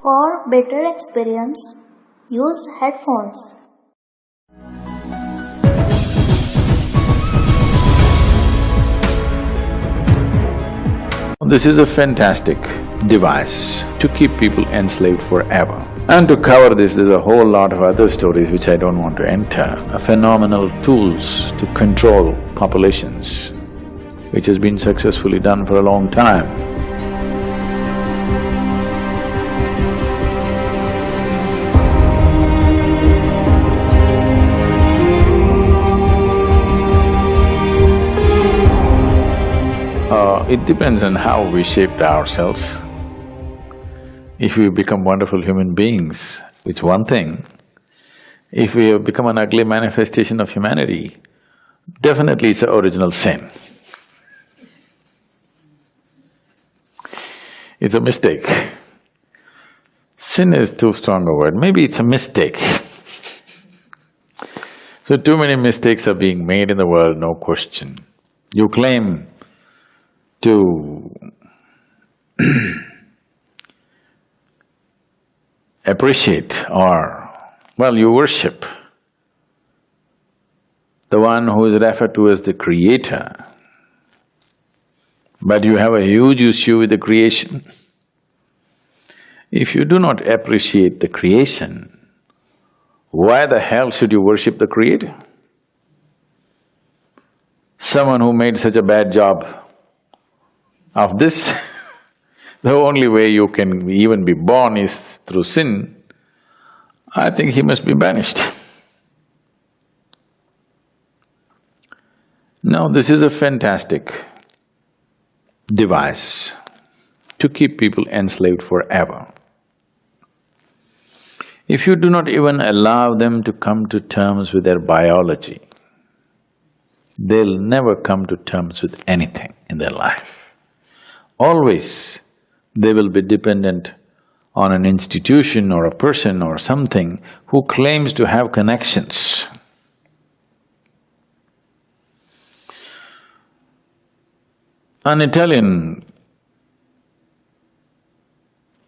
For better experience, use headphones. This is a fantastic device to keep people enslaved forever. And to cover this, there's a whole lot of other stories which I don't want to enter, phenomenal tools to control populations, which has been successfully done for a long time. Uh, it depends on how we shaped ourselves. If we become wonderful human beings, it's one thing. If we have become an ugly manifestation of humanity, definitely it's an original sin. It's a mistake. Sin is too strong a word, maybe it's a mistake. so too many mistakes are being made in the world, no question. You claim to appreciate or, well, you worship the one who is referred to as the creator, but you have a huge issue with the creation. If you do not appreciate the creation, why the hell should you worship the creator? Someone who made such a bad job of this, the only way you can even be born is through sin, I think he must be banished. Now, this is a fantastic device to keep people enslaved forever. If you do not even allow them to come to terms with their biology, they'll never come to terms with anything in their life always they will be dependent on an institution or a person or something who claims to have connections. An Italian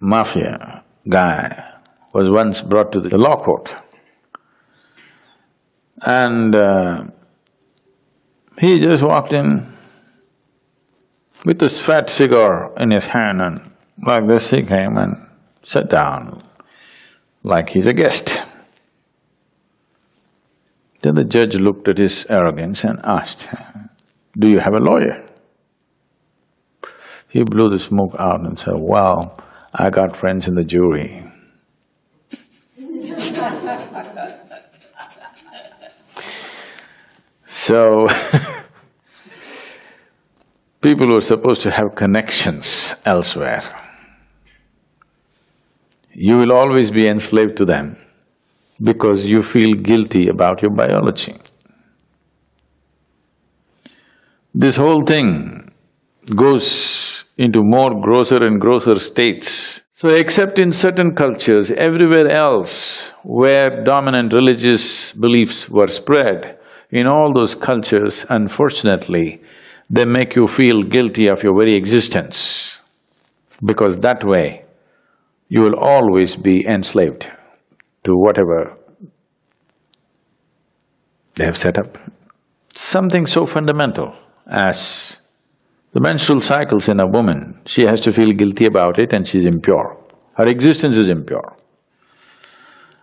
mafia guy was once brought to the law court and uh, he just walked in with this fat cigar in his hand and like this he came and sat down like he's a guest. Then the judge looked at his arrogance and asked, do you have a lawyer? He blew the smoke out and said, well, I got friends in the jury. so people who are supposed to have connections elsewhere, you will always be enslaved to them because you feel guilty about your biology. This whole thing goes into more grosser and grosser states. So except in certain cultures, everywhere else where dominant religious beliefs were spread, in all those cultures, unfortunately, they make you feel guilty of your very existence because that way you will always be enslaved to whatever they have set up. Something so fundamental as the menstrual cycles in a woman, she has to feel guilty about it and she's impure. Her existence is impure.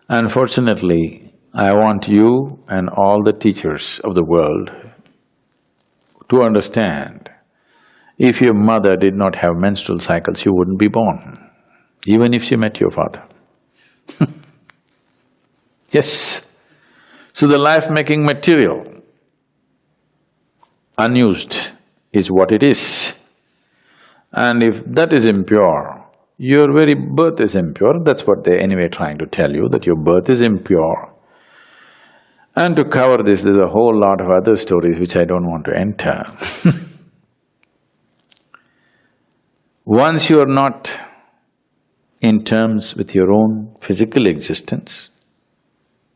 Unfortunately, I want you and all the teachers of the world to understand, if your mother did not have menstrual cycles, you wouldn't be born, even if she met your father. yes. So the life-making material, unused, is what it is. And if that is impure, your very birth is impure, that's what they're anyway trying to tell you, that your birth is impure. And to cover this, there's a whole lot of other stories which I don't want to enter Once you are not in terms with your own physical existence,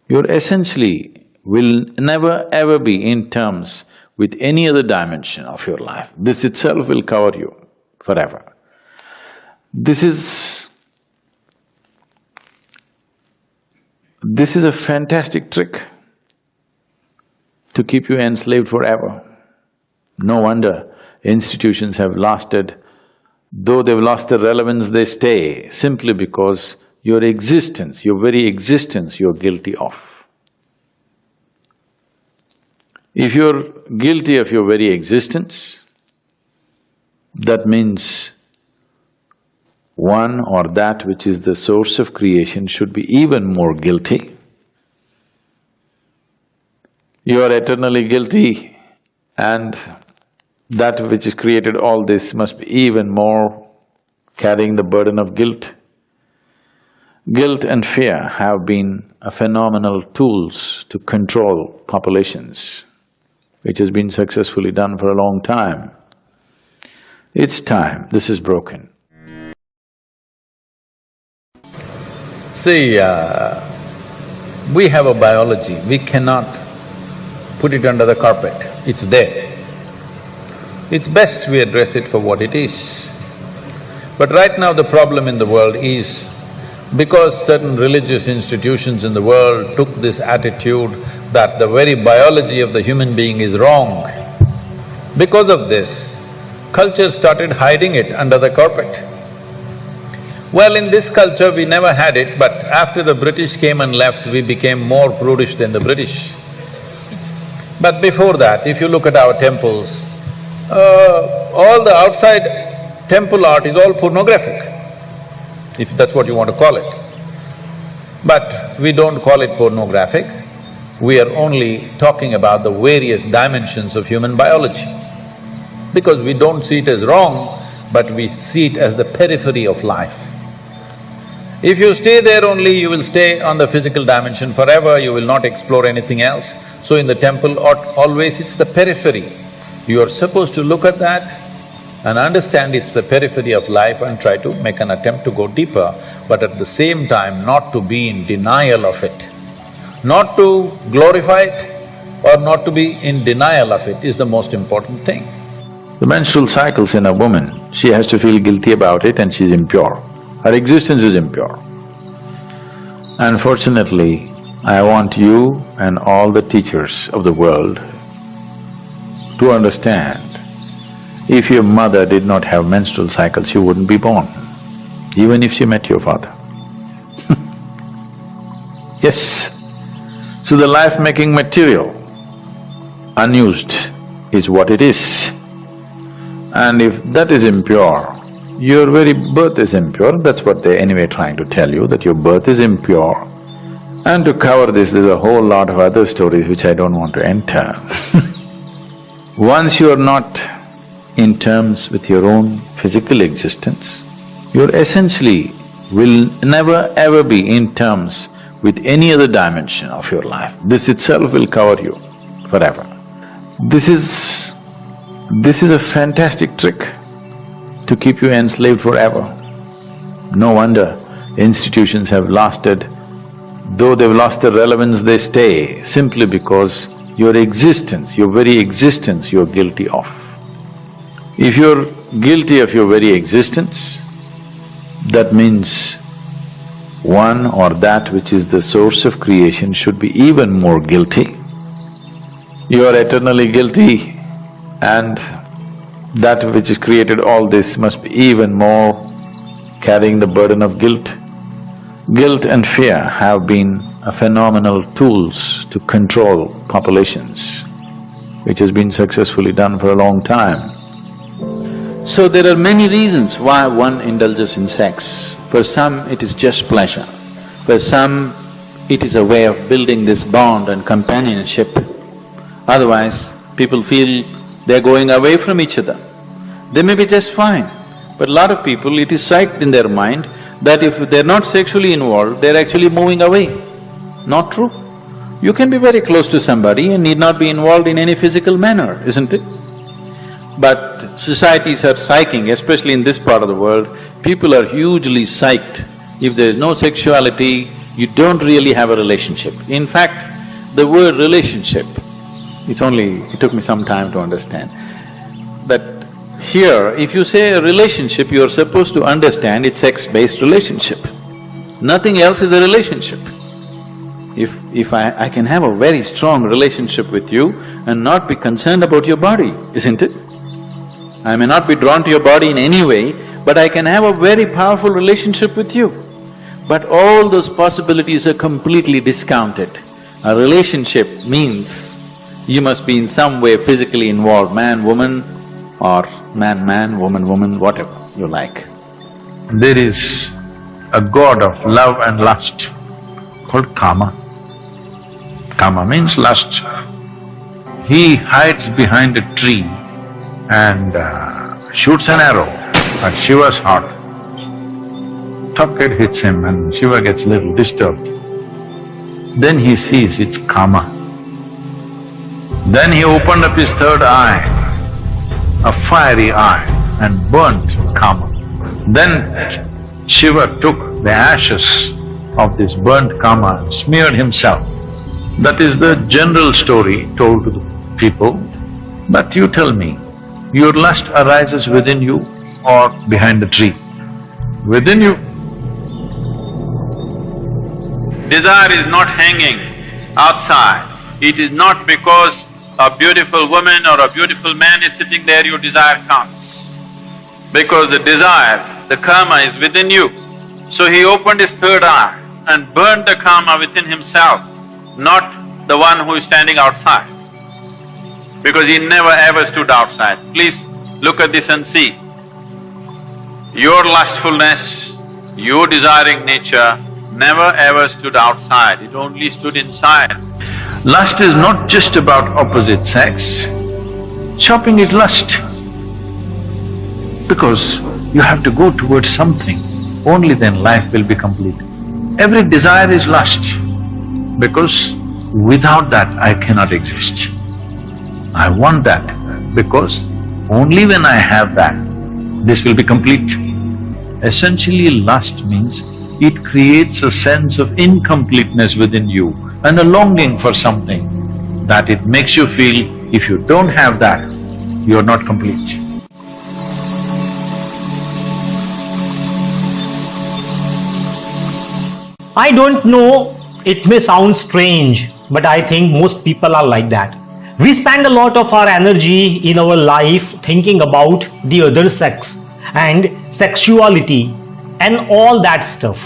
you're essentially will never ever be in terms with any other dimension of your life. This itself will cover you forever. This is This is a fantastic trick to keep you enslaved forever. No wonder institutions have lasted, though they've lost their relevance, they stay simply because your existence, your very existence, you're guilty of. If you're guilty of your very existence, that means one or that which is the source of creation should be even more guilty. You are eternally guilty and that which has created all this must be even more carrying the burden of guilt. Guilt and fear have been a phenomenal tools to control populations, which has been successfully done for a long time. It's time this is broken. See, uh, we have a biology, we cannot put it under the carpet, it's there. It's best we address it for what it is. But right now the problem in the world is because certain religious institutions in the world took this attitude that the very biology of the human being is wrong, because of this, culture started hiding it under the carpet. Well, in this culture we never had it, but after the British came and left, we became more prudish than the British. But before that, if you look at our temples, uh, all the outside temple art is all pornographic, if that's what you want to call it. But we don't call it pornographic, we are only talking about the various dimensions of human biology. Because we don't see it as wrong, but we see it as the periphery of life. If you stay there only, you will stay on the physical dimension forever, you will not explore anything else. So in the temple, always it's the periphery. You are supposed to look at that and understand it's the periphery of life and try to make an attempt to go deeper, but at the same time not to be in denial of it. Not to glorify it or not to be in denial of it is the most important thing. The menstrual cycles in a woman, she has to feel guilty about it and she's impure. Her existence is impure. Unfortunately, I want you and all the teachers of the world to understand, if your mother did not have menstrual cycles, you wouldn't be born, even if she met your father. yes. So the life-making material, unused, is what it is. And if that is impure, your very birth is impure, that's what they're anyway trying to tell you, that your birth is impure. And to cover this, there's a whole lot of other stories which I don't want to enter Once you are not in terms with your own physical existence, you're essentially will never ever be in terms with any other dimension of your life. This itself will cover you forever. This is… this is a fantastic trick to keep you enslaved forever. No wonder institutions have lasted, though they've lost their relevance, they stay simply because your existence, your very existence you're guilty of. If you're guilty of your very existence, that means one or that which is the source of creation should be even more guilty. You are eternally guilty and that which has created all this must be even more carrying the burden of guilt. Guilt and fear have been a phenomenal tools to control populations, which has been successfully done for a long time. So there are many reasons why one indulges in sex. For some, it is just pleasure. For some, it is a way of building this bond and companionship. Otherwise, people feel they're going away from each other. They may be just fine, but a lot of people, it is psyched in their mind that if they're not sexually involved, they're actually moving away. Not true. You can be very close to somebody and need not be involved in any physical manner, isn't it? But societies are psyching, especially in this part of the world, people are hugely psyched. If there is no sexuality, you don't really have a relationship. In fact, the word relationship it's only… it took me some time to understand that here, if you say a relationship, you're supposed to understand it's sex-based relationship. Nothing else is a relationship. if… if I… I can have a very strong relationship with you and not be concerned about your body, isn't it? I may not be drawn to your body in any way, but I can have a very powerful relationship with you. But all those possibilities are completely discounted. A relationship means you must be in some way physically involved, man, woman, or man, man, woman, woman, whatever you like. There is a god of love and lust called Kama. Kama means lust. He hides behind a tree and uh, shoots an arrow at Shiva's heart. Tucket hits him and Shiva gets a little disturbed. Then he sees it's Kama. Then he opened up his third eye, a fiery eye, and burnt Kama. Then Shiva took the ashes of this burnt Kama and smeared himself. That is the general story told to the people. But you tell me, your lust arises within you or behind the tree? Within you. Desire is not hanging outside. It is not because a beautiful woman or a beautiful man is sitting there, your desire comes. Because the desire, the Kama is within you. So he opened his third eye and burned the Kama within himself, not the one who is standing outside. Because he never ever stood outside. Please look at this and see. Your lustfulness, your desiring nature never ever stood outside, it only stood inside. Lust is not just about opposite sex. Shopping is lust. Because you have to go towards something, only then life will be complete. Every desire is lust, because without that I cannot exist. I want that, because only when I have that, this will be complete. Essentially, lust means it creates a sense of incompleteness within you and a longing for something that it makes you feel if you don't have that, you're not complete. I don't know, it may sound strange, but I think most people are like that. We spend a lot of our energy in our life thinking about the other sex and sexuality and all that stuff.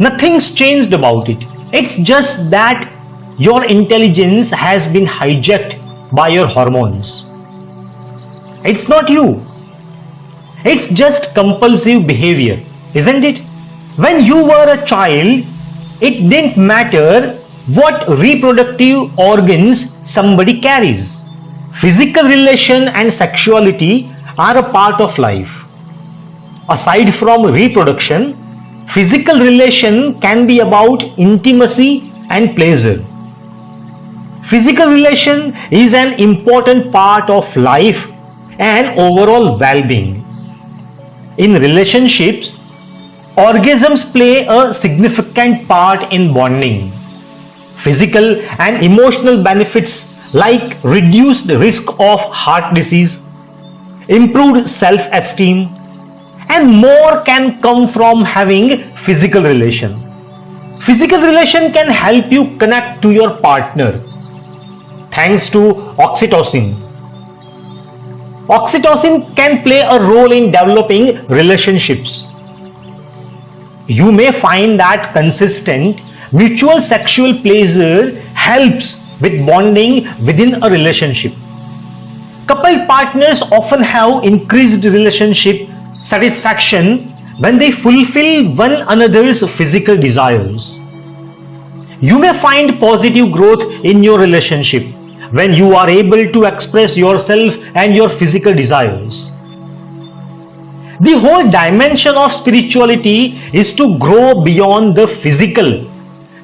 Nothing's changed about it. It's just that your intelligence has been hijacked by your hormones. It's not you. It's just compulsive behavior, isn't it? When you were a child, it didn't matter what reproductive organs somebody carries. Physical relation and sexuality are a part of life. Aside from reproduction, physical relation can be about intimacy and pleasure. Physical relation is an important part of life and overall well-being. In relationships, orgasms play a significant part in bonding. Physical and emotional benefits like reduced risk of heart disease, improved self-esteem, and more can come from having physical relation. Physical relation can help you connect to your partner thanks to oxytocin. Oxytocin can play a role in developing relationships. You may find that consistent mutual sexual pleasure helps with bonding within a relationship. Couple partners often have increased relationship satisfaction when they fulfill one another's physical desires. You may find positive growth in your relationship when you are able to express yourself and your physical desires. The whole dimension of spirituality is to grow beyond the physical,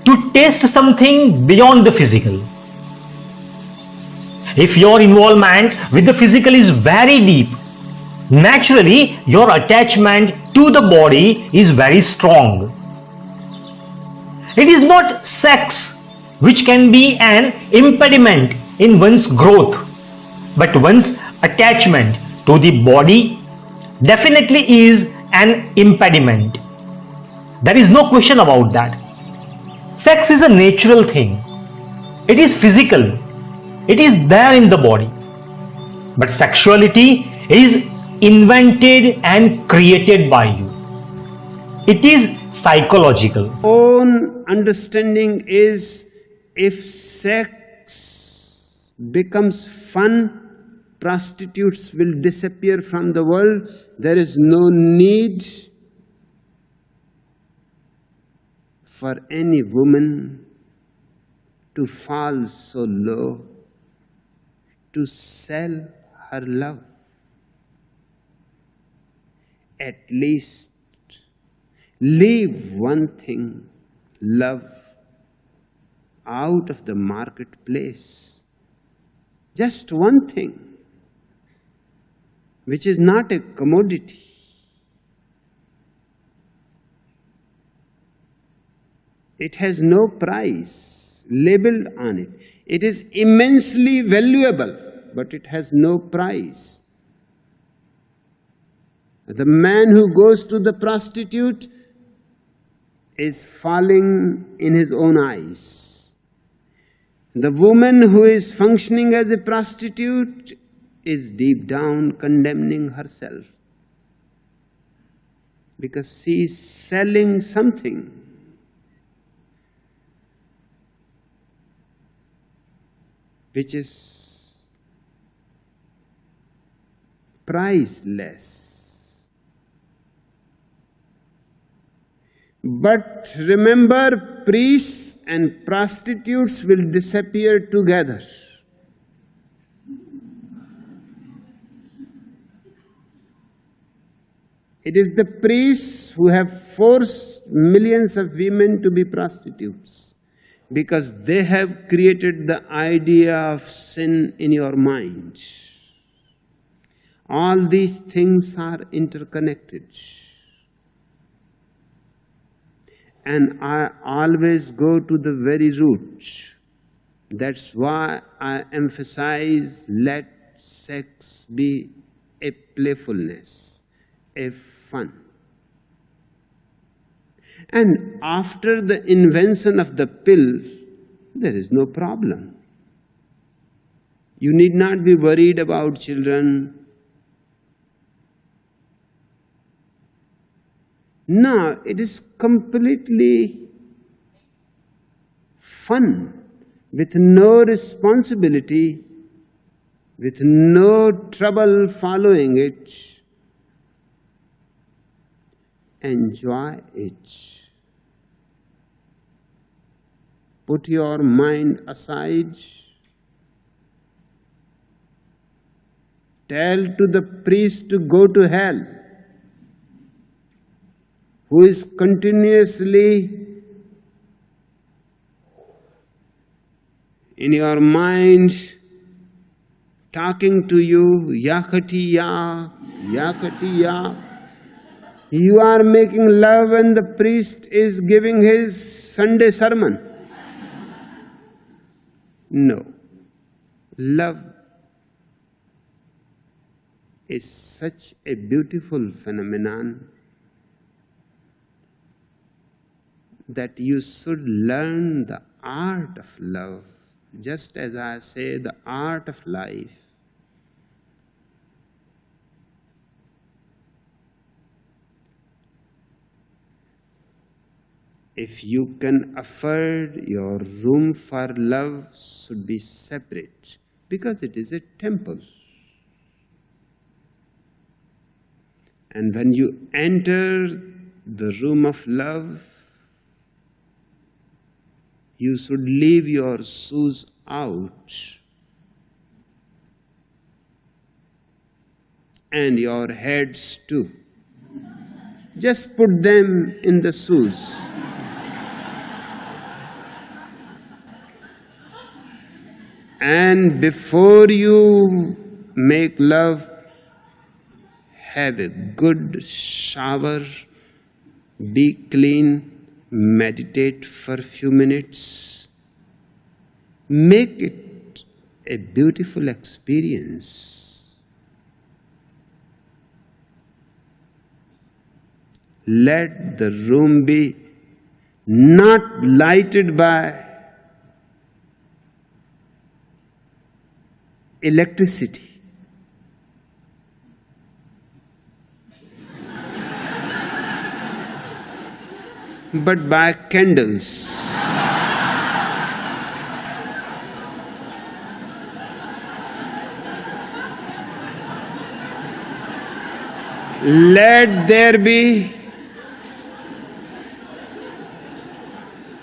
to taste something beyond the physical. If your involvement with the physical is very deep, naturally your attachment to the body is very strong. It is not sex which can be an impediment in one's growth, but one's attachment to the body definitely is an impediment. There is no question about that. Sex is a natural thing. It is physical. It is there in the body. But sexuality is invented and created by you. It is psychological. own understanding is if sex becomes fun, prostitutes will disappear from the world. There is no need for any woman to fall so low to sell her love. At least leave one thing, love, out of the marketplace. Just one thing, which is not a commodity. It has no price labeled on it. It is immensely valuable, but it has no price. The man who goes to the prostitute is falling in his own eyes. The woman who is functioning as a prostitute is deep down condemning herself because she is selling something. Which is priceless. But remember, priests and prostitutes will disappear together. It is the priests who have forced millions of women to be prostitutes because they have created the idea of sin in your mind. All these things are interconnected. And I always go to the very root. That's why I emphasize let sex be a playfulness, a fun. And after the invention of the pill, there is no problem. You need not be worried about children. No, it is completely fun with no responsibility, with no trouble following it. Enjoy it. Put your mind aside. Tell to the priest to go to hell who is continuously in your mind talking to you, yakati ya, yakati ya. You are making love and the priest is giving his Sunday sermon. No. Love is such a beautiful phenomenon that you should learn the art of love, just as I say the art of life. If you can afford your room for love should be separate because it is a temple. And when you enter the room of love, you should leave your shoes out and your heads too. Just put them in the shoes. And before you make love, have a good shower, be clean, meditate for a few minutes. Make it a beautiful experience. Let the room be not lighted by electricity. But by candles. Let there be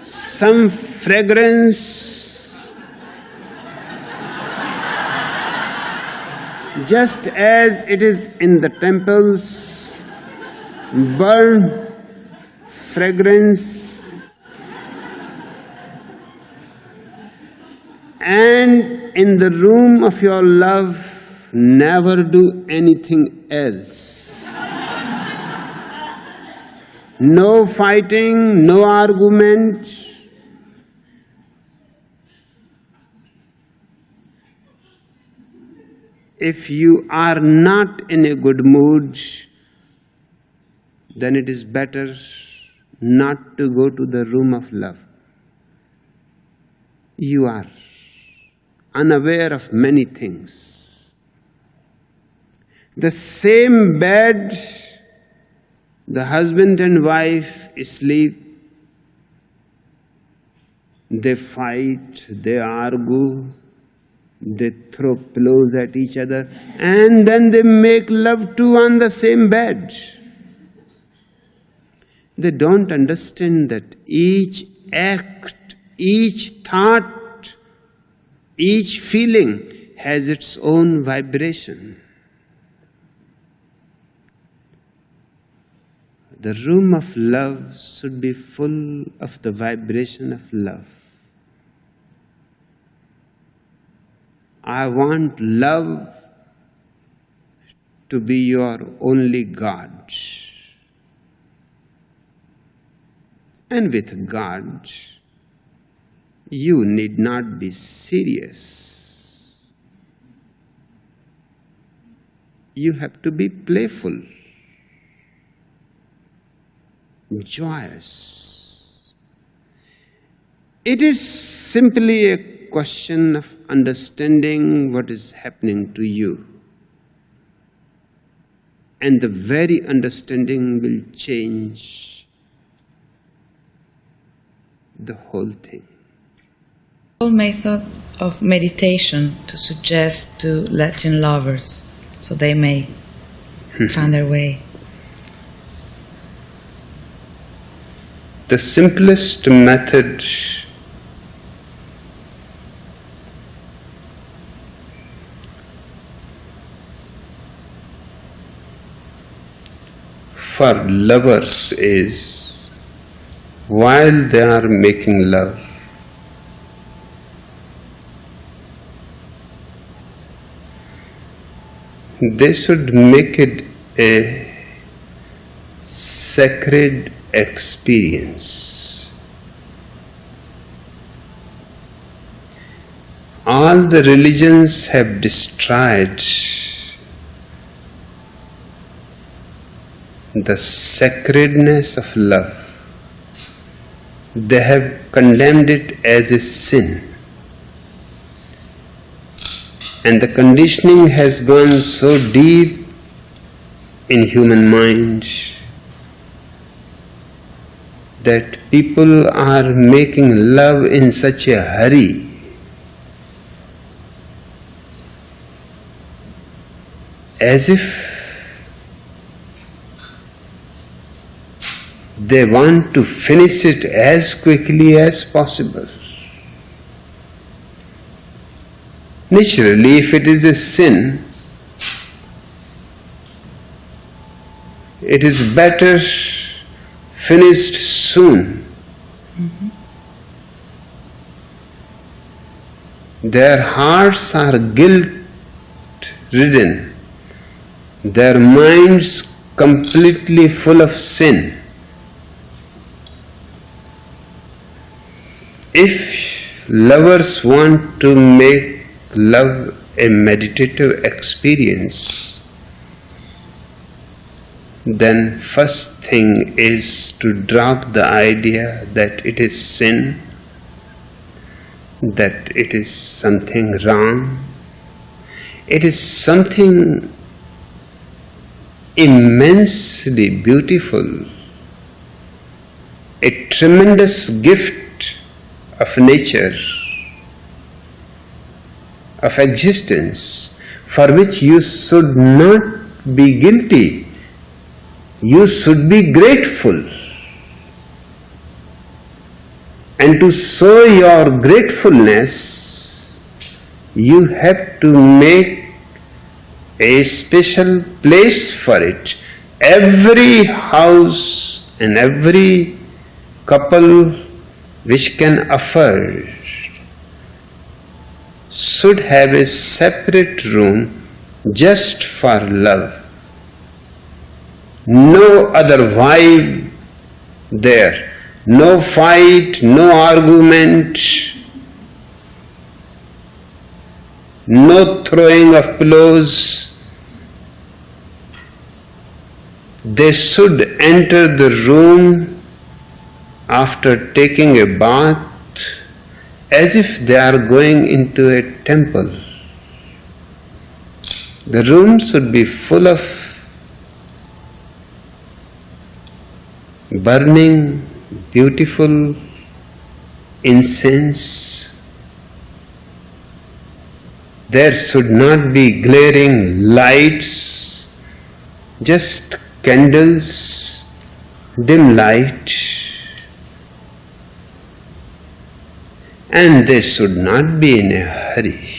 some fragrance just as it is in the temples burn fragrance and in the room of your love never do anything else. No fighting no argument. If you are not in a good mood then it is better not to go to the room of love. You are unaware of many things. The same bed, the husband and wife sleep, they fight, they argue, they throw pillows at each other, and then they make love too on the same bed. They don't understand that each act, each thought, each feeling has its own vibration. The room of love should be full of the vibration of love. I want love to be your only God. And with God, you need not be serious. You have to be playful, joyous. It is simply a question of understanding what is happening to you. And the very understanding will change the whole thing. Whole method of meditation to suggest to Latin lovers so they may hmm. find their way. The simplest method for lovers is while they are making love. They should make it a sacred experience. All the religions have destroyed the sacredness of love they have condemned it as a sin. And the conditioning has gone so deep in human mind that people are making love in such a hurry as if they want to finish it as quickly as possible. Naturally, if it is a sin, it is better finished soon. Their hearts are guilt ridden, their minds completely full of sin. If lovers want to make love a meditative experience, then first thing is to drop the idea that it is sin, that it is something wrong. It is something immensely beautiful, a tremendous gift of nature, of existence, for which you should not be guilty you should be grateful. And to show your gratefulness, you have to make a special place for it. Every house and every couple which can afford should have a separate room just for love. No other vibe there, no fight, no argument, no throwing of pillows. They should enter the room after taking a bath as if they are going into a temple. The room should be full of burning beautiful incense. There should not be glaring lights, just candles, dim light. And they should not be in a hurry.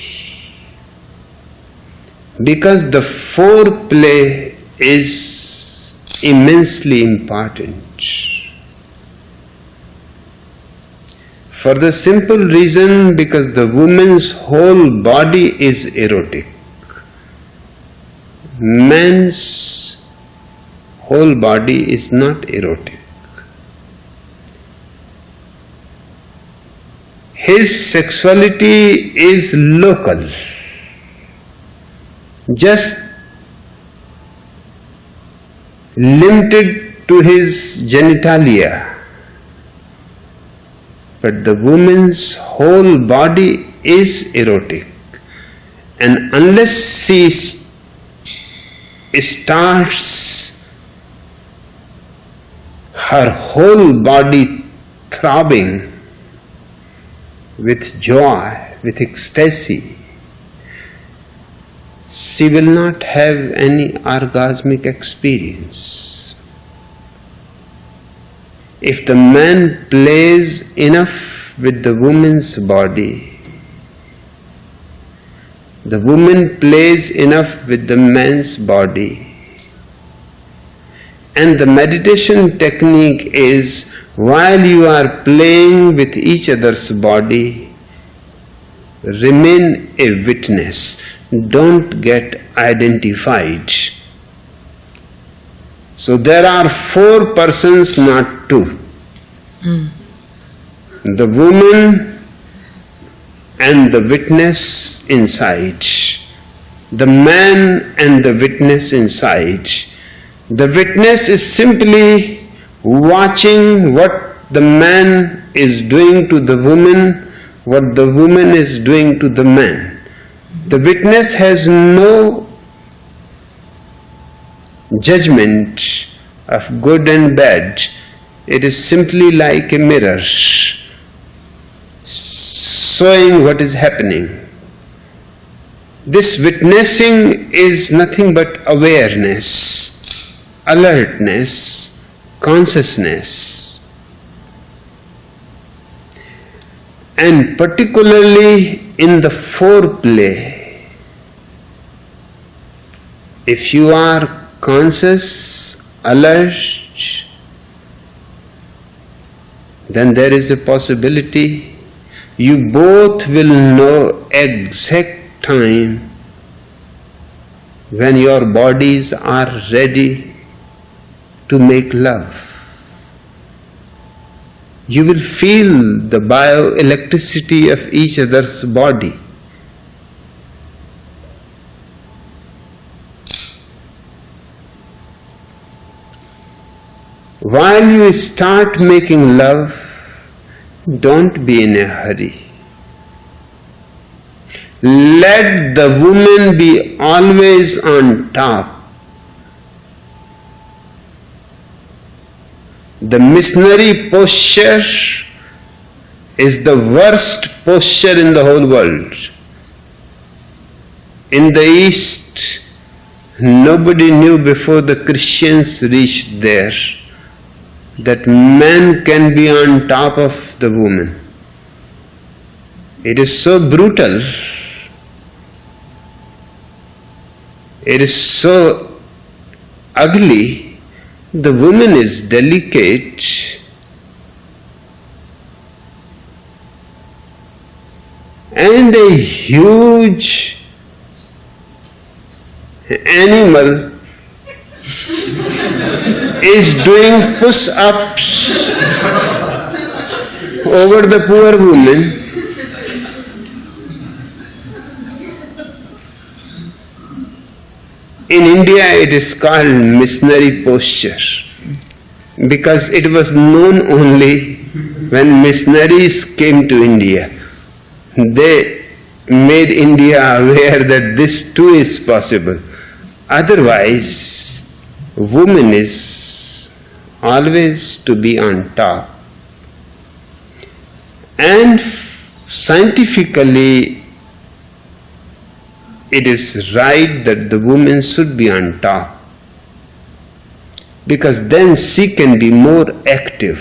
Because the foreplay is immensely important. For the simple reason because the woman's whole body is erotic. Man's whole body is not erotic. His sexuality is local, just limited to his genitalia. But the woman's whole body is erotic. And unless she starts her whole body throbbing with joy, with ecstasy, she will not have any orgasmic experience. If the man plays enough with the woman's body, the woman plays enough with the man's body, and the meditation technique is while you are playing with each other's body, remain a witness, don't get identified. So there are four persons, not two. Mm. The woman and the witness inside. The man and the witness inside. The witness is simply watching what the man is doing to the woman, what the woman is doing to the man. The witness has no judgment of good and bad. It is simply like a mirror showing what is happening. This witnessing is nothing but awareness, alertness, consciousness. And particularly in the foreplay, if you are conscious, alert, then there is a possibility you both will know exact time when your bodies are ready to make love. You will feel the bioelectricity of each other's body. while you start making love, don't be in a hurry. Let the woman be always on top. The missionary posture is the worst posture in the whole world. In the East, nobody knew before the Christians reached there that man can be on top of the woman. It is so brutal. It is so ugly. The woman is delicate. And a huge animal is doing push ups over the poor woman. In India, it is called missionary posture because it was known only when missionaries came to India. They made India aware that this too is possible. Otherwise, woman is always to be on top. And scientifically, it is right that the woman should be on top because then she can be more active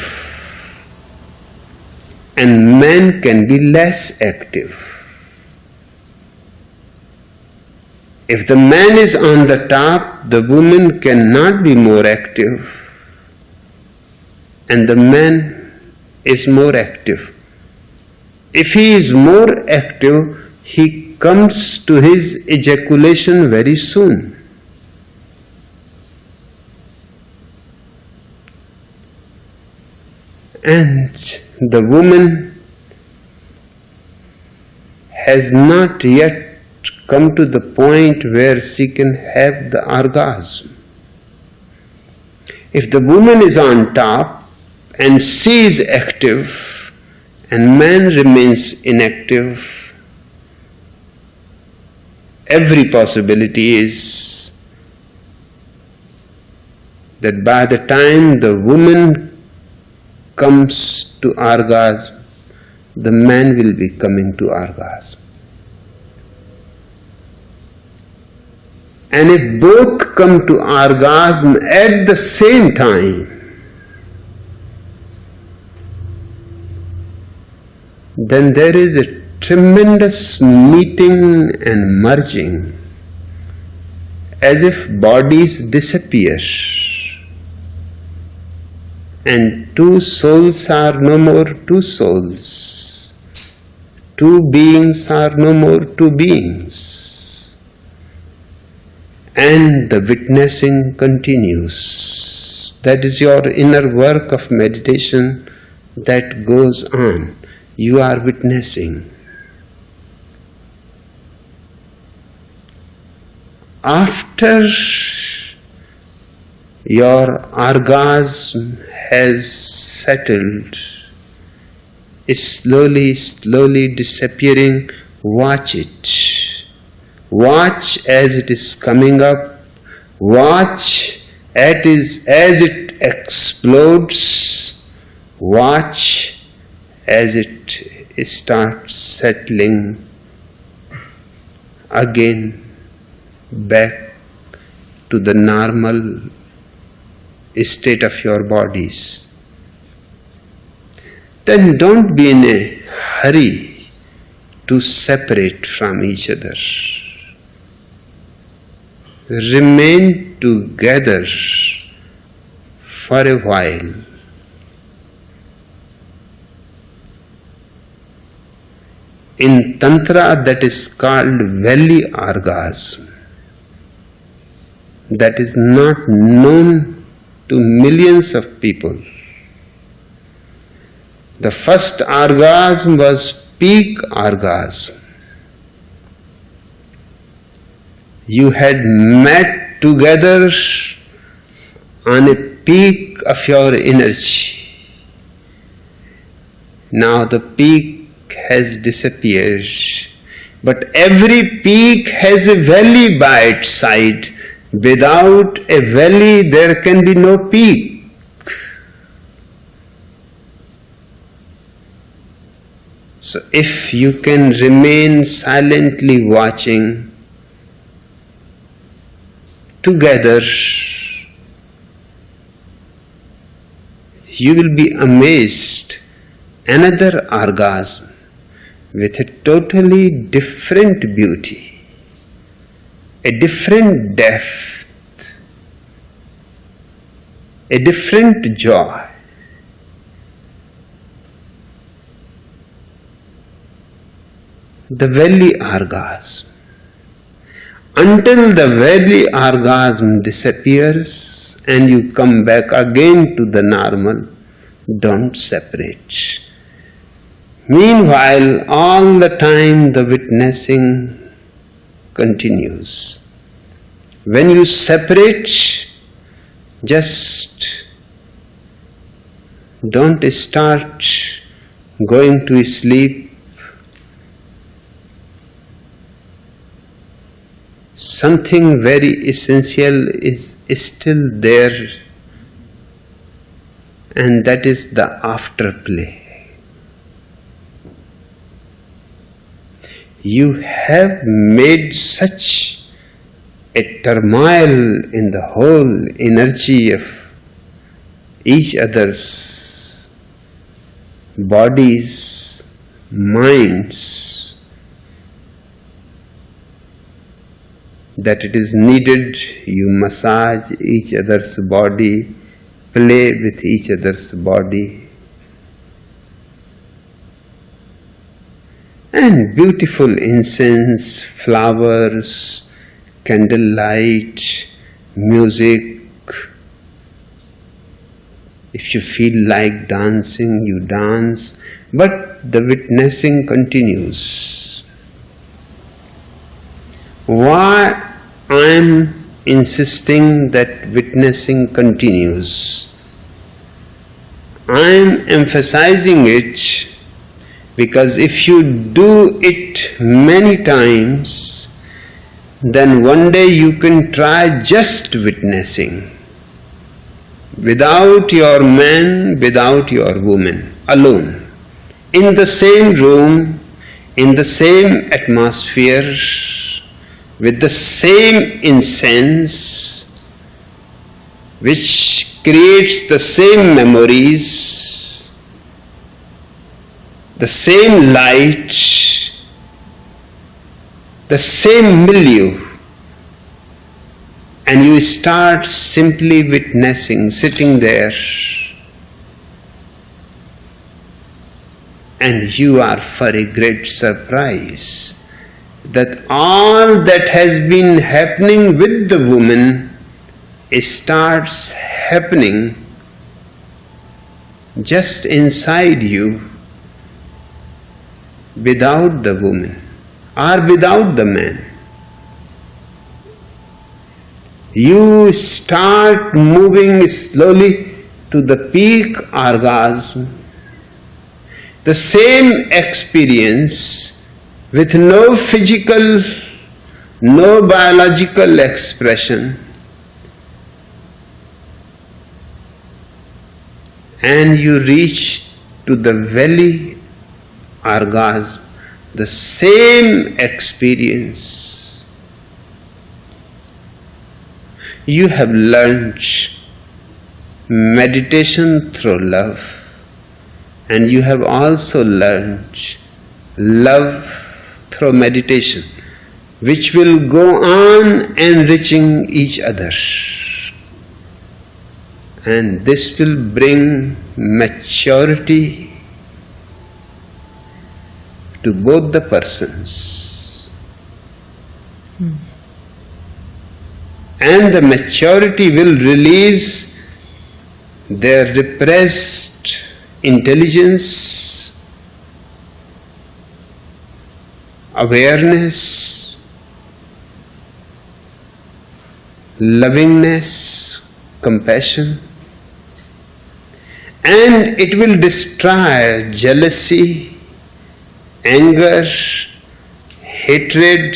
and man can be less active. If the man is on the top, the woman cannot be more active and the man is more active. If he is more active, he comes to his ejaculation very soon. And the woman has not yet come to the point where she can have the orgasm. If the woman is on top and she is active and man remains inactive, every possibility is that by the time the woman comes to orgasm, the man will be coming to orgasm. And if both come to orgasm at the same time, then there is a tremendous meeting and merging as if bodies disappear and two souls are no more two souls. Two beings are no more two beings. And the witnessing continues. That is your inner work of meditation that goes on. You are witnessing. After your orgasm has settled, is slowly, slowly disappearing, watch it. Watch as it is coming up. Watch as it explodes. Watch as it starts settling again back to the normal state of your bodies. Then don't be in a hurry to separate from each other. Remain together for a while. In Tantra, that is called valley orgasm. That is not known to millions of people. The first orgasm was peak orgasm. You had met together on a peak of your energy. Now the peak has disappeared, but every peak has a valley by its side. Without a valley, there can be no peak. So, if you can remain silently watching together, you will be amazed another orgasm with a totally different beauty, a different depth, a different joy. The valley orgasm. Until the valley orgasm disappears and you come back again to the normal, don't separate. Meanwhile, all the time the witnessing continues. When you separate, just don't start going to sleep. Something very essential is still there, and that is the afterplay. You have made such a turmoil in the whole energy of each other's bodies, minds, that it is needed you massage each other's body, play with each other's body, and beautiful incense, flowers, candlelight, music. If you feel like dancing, you dance, but the witnessing continues. Why I am insisting that witnessing continues? I am emphasizing it because if you do it many times, then one day you can try just witnessing. Without your man, without your woman, alone, in the same room, in the same atmosphere, with the same incense, which creates the same memories, the same light, the same milieu, and you start simply witnessing, sitting there, and you are for a great surprise that all that has been happening with the woman starts happening just inside you without the woman or without the man. You start moving slowly to the peak orgasm, the same experience with no physical, no biological expression, and you reach to the valley orgasm, the same experience. You have learned meditation through love, and you have also learned love through meditation, which will go on enriching each other. And this will bring maturity to both the persons. Hmm. And the maturity will release their repressed intelligence, awareness, lovingness, compassion, and it will destroy jealousy, anger, hatred.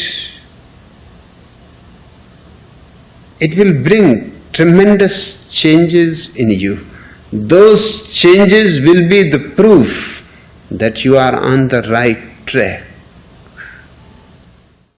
It will bring tremendous changes in you. Those changes will be the proof that you are on the right track.